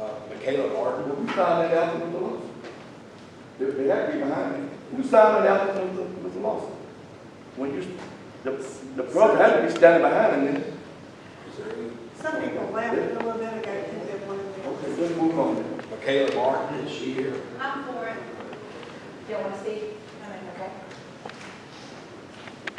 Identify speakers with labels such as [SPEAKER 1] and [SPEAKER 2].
[SPEAKER 1] Uh, Michaela Martin.
[SPEAKER 2] Well, who signed that out with the Lawson? They, they had to be behind me. Who signed that album with the Lawson? When you, the, the brother had to be standing behind him then.
[SPEAKER 3] Some people laughed a little bit ago, I think they wanted to.
[SPEAKER 2] Okay, let's move on then.
[SPEAKER 1] Michaela Martin, is she here?
[SPEAKER 4] I'm for it.
[SPEAKER 5] Do you want to see? I mean.